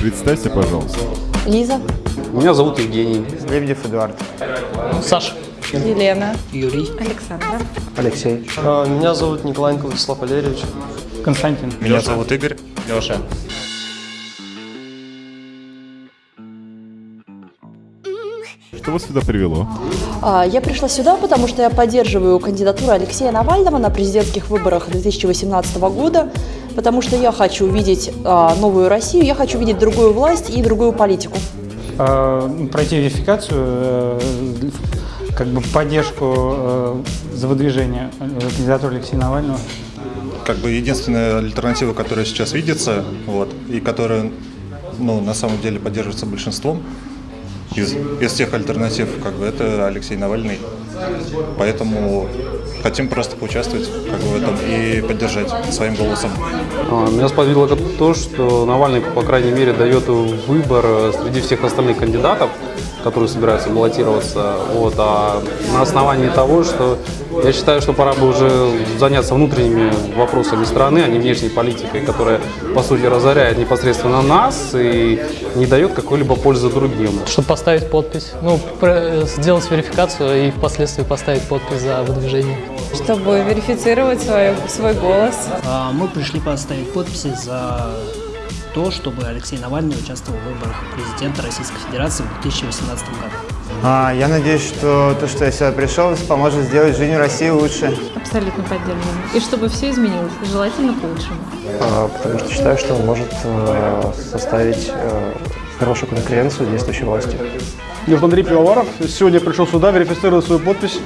Представься, пожалуйста. Лиза. Меня зовут Евгений. Лебедев Эдуард. Саша. Елена. Юрий. Александр. Алексей. А, Меня зовут Николаенко Владислав Валерьевич. Константин. Меня зовут Игорь. Леша. Что вас сюда привело? А, Я пришла сюда, потому что я поддерживаю кандидатуру Алексея Навального на президентских выборах 2018 года, потому что я хочу видеть а, новую Россию, я хочу видеть другую власть и другую политику. Э, Пройти верификацию, э, как бы поддержку э, за выдвижение э, кандидатуры Алексея Навального. Как бы единственная альтернатива, которая сейчас видится, вот, и которая, ну, на самом деле поддерживается большинством из, из тех альтернатив, как бы, это Алексей Навальный. Поэтому хотим просто поучаствовать как бы, в этом и поддержать своим голосом. А, Меня сподвигло то, что Навальный, по крайней мере, дает выбор э, среди всех остальных кандидатов, которые собираются баллотироваться. Вот, а на основании того, что я считаю, что пора бы уже заняться внутренними вопросами страны, а не внешней политикой, которая, по сути, разоряет непосредственно нас и не дает какой-либо пользы другим. чтобы поставить подпись, ну, про- сделать верификацию и впоследствии поставить подпись за выдвижение. Чтобы верифицировать свой, свой голос. А, Мы пришли поставить подписи за то, чтобы Алексей Навальный участвовал в выборах президента Российской Федерации в 2018 году. А, я надеюсь, что то, что я сюда пришел, поможет сделать жизнь России лучше. Абсолютно поддерживаем. И чтобы все изменилось, желательно к лучшему. А, потому что считаю, что он может э, составить э, хорошую конкуренцию действующей власти. Зовут Андрей Пивоваров. Сегодня я пришел сюда верифицировать свою подпись,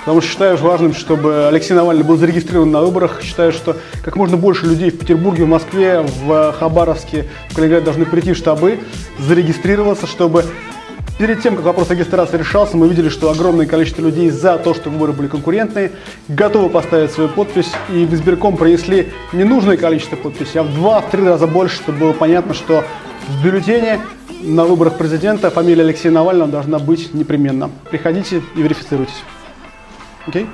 потому что считаю важным, чтобы Алексей Навальный был зарегистрирован на выборах. Считаю, что как можно больше людей в Петербурге, в Москве, в Хабаровске, в Калининграде должны прийти в штабы, зарегистрироваться, чтобы перед тем, как вопрос регистрации решался, мы видели, что огромное количество людей за то, что выборы были конкурентные, готовы поставить свою подпись, и в избирком принесли ненужное количество подписей, а в два-три раза больше, чтобы было понятно, что в бюллетене на выборах президента фамилия Алексея Навального должна быть непременно. Приходите и верифицируйтесь. Окей?